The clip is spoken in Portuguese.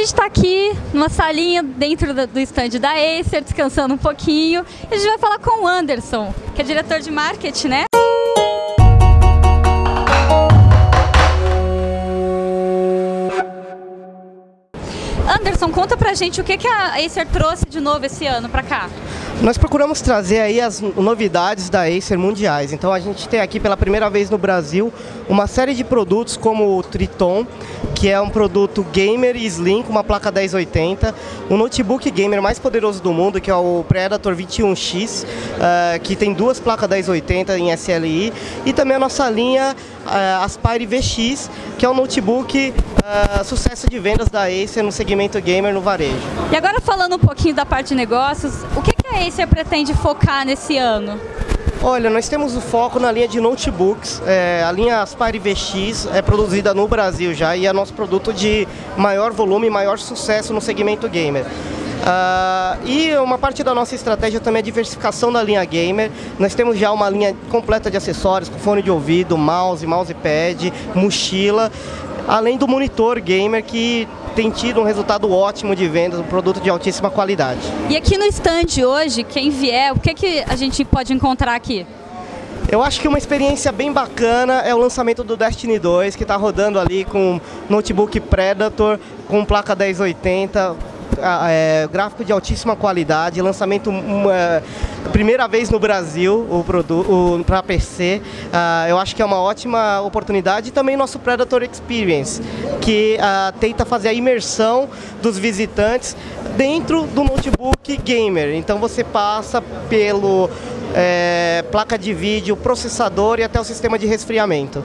gente está aqui numa salinha dentro do stand da Acer, descansando um pouquinho. E a gente vai falar com o Anderson, que é diretor de marketing, né? Anderson, conta pra gente o que, que a Acer trouxe de novo esse ano pra cá. Nós procuramos trazer aí as novidades da Acer mundiais. Então a gente tem aqui pela primeira vez no Brasil uma série de produtos como o Triton, que é um produto gamer e slim com uma placa 1080, o notebook gamer mais poderoso do mundo, que é o Predator 21X, uh, eh, que tem duas placas 1080 em SLI, e também a nossa linha uh, Aspire VX, que é um notebook uh, sucesso de vendas da Acer no segmento gamer no varejo. E agora falando um pouquinho da parte de negócios, o que, que a Acer pretende focar nesse ano? Olha, nós temos o foco na linha de notebooks. É, a linha Aspire VX é produzida no Brasil já e é nosso produto de maior volume e maior sucesso no segmento gamer. Uh, e uma parte da nossa estratégia também é a diversificação da linha gamer. Nós temos já uma linha completa de acessórios, com fone de ouvido, mouse, mousepad, mochila, além do monitor gamer que tem tido um resultado ótimo de vendas, um produto de altíssima qualidade. E aqui no stand hoje, quem vier, o que, que a gente pode encontrar aqui? Eu acho que uma experiência bem bacana é o lançamento do Destiny 2, que está rodando ali com notebook Predator, com placa 1080, é, gráfico de altíssima qualidade, lançamento uma, primeira vez no Brasil o produto para PC. Uh, eu acho que é uma ótima oportunidade e também nosso Predator Experience, que uh, tenta fazer a imersão dos visitantes dentro do notebook gamer. Então você passa pelo é, placa de vídeo, processador e até o sistema de resfriamento.